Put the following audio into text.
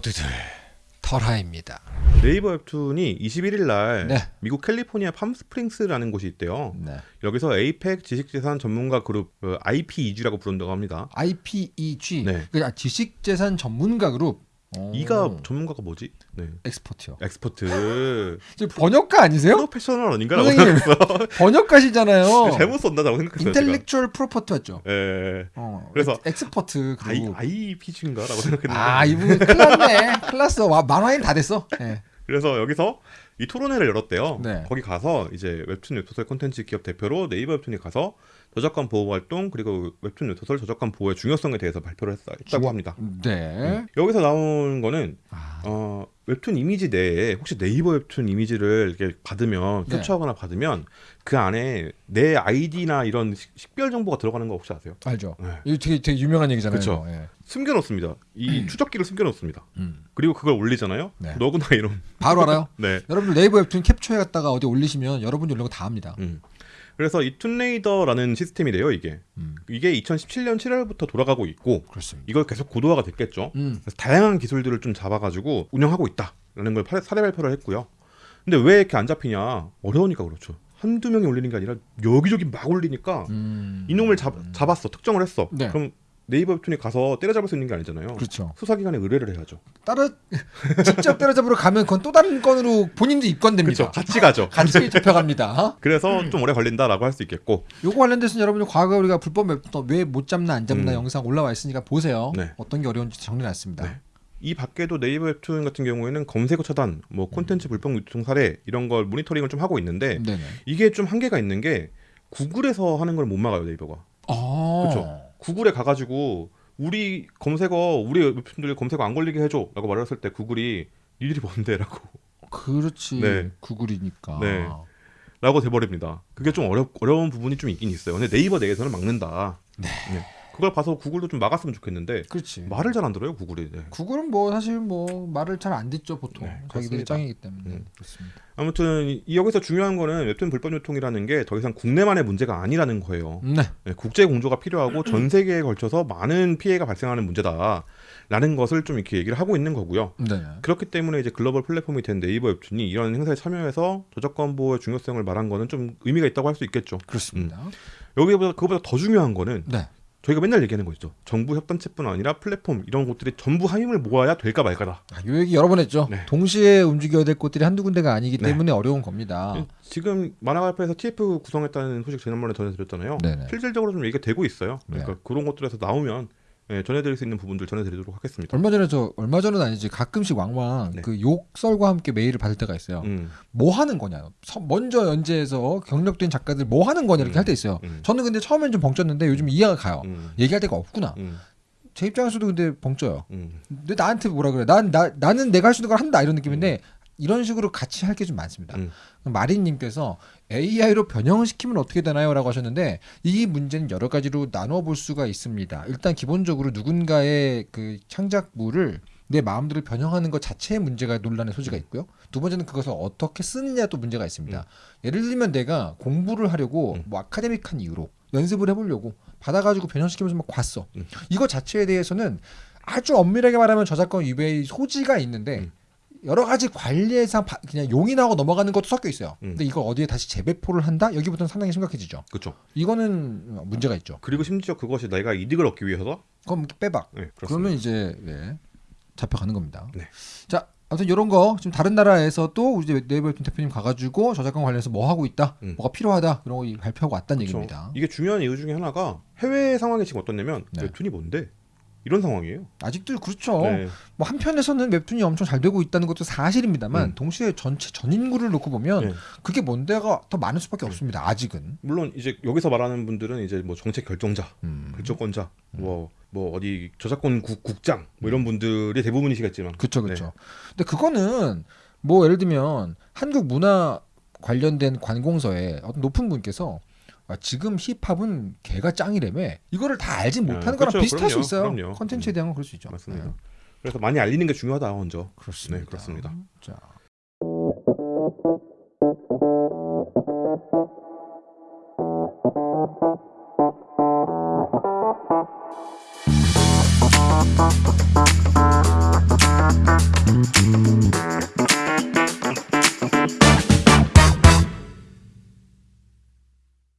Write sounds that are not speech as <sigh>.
모두들 털하입니다. 네이버 웹툰이 21일 날 네. 미국 캘리포니아 팜스프링스라는 곳이 있대요. 네. 여기서 에이펙 지식재산 전문가 그룹 어, IPEG라고 부른다고 합니다. IPEG 네. 그 지식재산 전문가 그룹. 오. 이가 전문가가 뭐지? 네. 엑스퍼트요. 엑스퍼트. <laughs> 저 번역가 아니세요? 프로페셔널 아닌가라고. <laughs> 번역가시잖아요. 잘못 썼나라고 생각했어요. property 맞죠? 예. 어, 그래서 ex- expert 아이 그룹. IPG인가라고 생각했는데. 아 이분 큰일 났네. 큰일 났어. 와, 만화인 다 됐어. 예. 그래서 여기서 이 토론회를 열었대요. 네. 거기 가서 이제 웹툰 웹소설 콘텐츠 기업 대표로 네이버 웹툰이 가서 저작권 보호 활동 그리고 웹툰 웹소설 저작권 보호의 중요성에 대해서 발표를 했다, 했다고 합니다. 네. 여기서 나온 거는 아, 어, 웹툰 이미지 내에 혹시 네이버 웹툰 이미지를 이렇게 받으면 네. 캡처하거나 받으면 그 안에 내 아이디나 이런 식- 식별 정보가 들어가는 거 혹시 아세요? 알죠. 네. 이거 되게 되게 유명한 얘기잖아요. 이거. 예. 숨겨놓습니다. 이 추적기를 숨겨놓습니다. 음. 그리고 그걸 올리잖아요. 네. 너구나 이런. 바로 알아요. <laughs> 네. 여러분들 네이버 웹툰 캡처해갔다가 어디 올리시면 여러분이 올린 거다 압니다. 음. 그래서 이 툰레이더라는 시스템이래요. 이게 음. 이게 2017년 7월부터 돌아가고 있고 그렇습니다. 이걸 계속 고도화가 됐겠죠. 음. 그래서 다양한 기술들을 좀 잡아가지고 운영하고 있다라는 걸 파- 사례 발표를 했고요. 근데 왜 이렇게 안 잡히냐? 어려우니까 그렇죠. 한두 명이 올리는 게 아니라 여기저기 막 올리니까 음. 이놈을 잡, 잡았어. 특정을 했어. 네. 그럼 네이버 웹툰이 가서 때려잡을 수 있는 게 아니잖아요. 그렇죠. 수사기관에 의뢰를 해야죠. 따라 <laughs> 직접 때려잡으러 가면 그건 또 다른 건으로 본인도 입건됩니다. 그렇죠. 같이 가죠. 같이 <laughs> 잡혀갑니다. 그래서 좀 오래 걸린다라고 할 수 있겠고 요거 관련돼서는 여러분이 과거 우리가 불법 웹툰 왜 못 잡나 안 잡나 음. 영상 올라와 있으니까 보세요. 네. 어떤 게 어려운지 정리해놨습니다. 네. 이 밖에도 네이버 웹툰 같은 경우에는 검색어 차단, 뭐 콘텐츠 불법 유통 사례 이런 걸 모니터링을 좀 하고 있는데 네네. 이게 좀 한계가 있는 게 구글에서 하는 걸 못 막아요 네이버가. 아, 그렇죠. 구글에 가가지고 우리 검색어 우리 웹툰들 검색어 안 걸리게 해줘라고 말했을 때 구글이 니들이 뭔데라고 그렇지. 네. 구글이니까. 네. 라고 돼버립니다. 그게 좀 어려 어려운 부분이 좀 있긴 있어요. 근데 네이버 내에서는 막는다. 네. 그걸 봐서 구글도 좀 막았으면 좋겠는데 그렇지. 말을 잘 안 들어요 구글이. 네. 구글은 뭐 사실 뭐 말을 잘 안 듣죠 보통 네, 그렇습니다. 짱이기 때문에 음. 그렇습니다. 아무튼 이 여기서 중요한 거는 웹툰 불법 유통이라는 게 더 이상 국내만의 문제가 아니라는 거예요. 네. 네, 국제 공조가 필요하고 전 세계에 걸쳐서 많은 피해가 발생하는 문제다라는 것을 좀 이렇게 얘기를 하고 있는 거고요. 네. 그렇기 때문에 이제 글로벌 플랫폼이 된 네이버 웹툰이 이런 행사에 참여해서 저작권 보호의 중요성을 말한 거는 좀 의미가 있다고 할 수 있겠죠. 그렇습니다. 여기보다 그거보다 더 중요한 거는 네. 저희가 맨날 얘기하는 거죠. 정부 협단체뿐 아니라 플랫폼 이런 곳들이 전부 힘을 모아야 될까 말까다. 아, 요 얘기 여러 번 했죠. 네. 동시에 움직여야 될 곳들이 한두 군데가 아니기 네. 때문에 어려운 겁니다. 지금 만화가협회에서 TF 구성했다는 소식 지난번에 전해드렸잖아요. 네네. 실질적으로 좀 얘기가 되고 있어요. 네. 그러니까 그런 것들에서 나오면 예, 전해드릴 수 있는 부분들 전해드리도록 하겠습니다. 얼마 전에 저 얼마 전은 아니지 가끔씩 왕왕 네. 그 욕설과 함께 메일을 받을 때가 있어요. 음, 뭐 하는 거냐? 서- 먼저 연재해서 경력된 작가들 뭐 하는 거냐 이렇게 음. 할때 있어요. 음, 저는 근데 처음엔 좀 벙쪘는데 요즘 이해가 가요. 음, 얘기할 데가 없구나. 음, 제 입장에서도 근데 벙쪄요. 음. 근데 나한테 뭐라 그래? 난 나, 나는 내가 할 수 있는 걸 한다 이런 느낌인데 이런 식으로 같이 할 게 좀 많습니다. 음. 마린님께서 AI로 변형시키면 어떻게 되나요?라고 하셨는데 이 문제는 여러 가지로 나눠 볼 수가 있습니다. 일단 기본적으로 누군가의 그 창작물을 내 마음대로 변형하는 것 자체의 문제가 논란의 소지가 있고요. 두 번째는 그것을 어떻게 쓰느냐도 문제가 있습니다. 예를 들면 내가 공부를 하려고 음. 뭐 아카데믹한 이유로 연습을 해보려고 받아가지고 변형시키면서 막 봤어. 음. 이거 자체에 대해서는 아주 엄밀하게 말하면 저작권 위배의 소지가 있는데 음. 여러 가지 관리에서 바- 그냥 용인하고 넘어가는 것도 섞여 있어요. 음. 근데 이걸 어디에 다시 재배포를 한다? 여기부터는 상당히 심각해지죠. 그렇죠. 이거는 문제가 있죠. 그리고 심지어 그것이 내가 이득을 얻기 위해서 그럼 빼박. 네. 그러면 이제 예, 잡혀가는 겁니다. 네. 자, 아무튼 이런 거 지금 다른 나라에서 또 이제 네이버 웹툰 대표님 가가지고 저작권 관련해서 뭐 하고 있다, 음. 뭐가 필요하다 이런 거 발표하고 왔다는 그렇죠. 얘기입니다. 이게 중요한 이유 중에 하나가 해외 상황이 지금 어떻냐면 네. 웹툰이 뭔데 이런 상황이에요. 아직도 그렇죠. 네. 뭐 한편에서는 웹툰이 엄청 잘 되고 있다는 것도 사실입니다만 음. 동시에 전체 전 인구를 놓고 보면 네. 그게 뭔데가 더 많을 수밖에 없습니다. 아직은. 물론 이제 여기서 말하는 분들은 이제 뭐 정책 결정자, 음. 결정권자, 뭐뭐 어디 저작권 국, 국장 뭐 이런 분들이 대부분이시겠지만 그렇죠, 그렇죠. 근데 그거는 뭐 예를 들면 한국 문화 관련된 관공서에 어떤 높은 분께서 아, 지금 힙합은 개가 짱이래매 이거를 다 알지 못하는 아, 거랑 그렇죠. 비슷할 그럼요. 수 있어요. 그럼요. 컨텐츠에 대한 건 그럴 수 있죠. 맞습니다. 네, 그래서 많이 알리는 게 중요하다 먼저. 그렇습니다. 네, 그렇습니다. 자.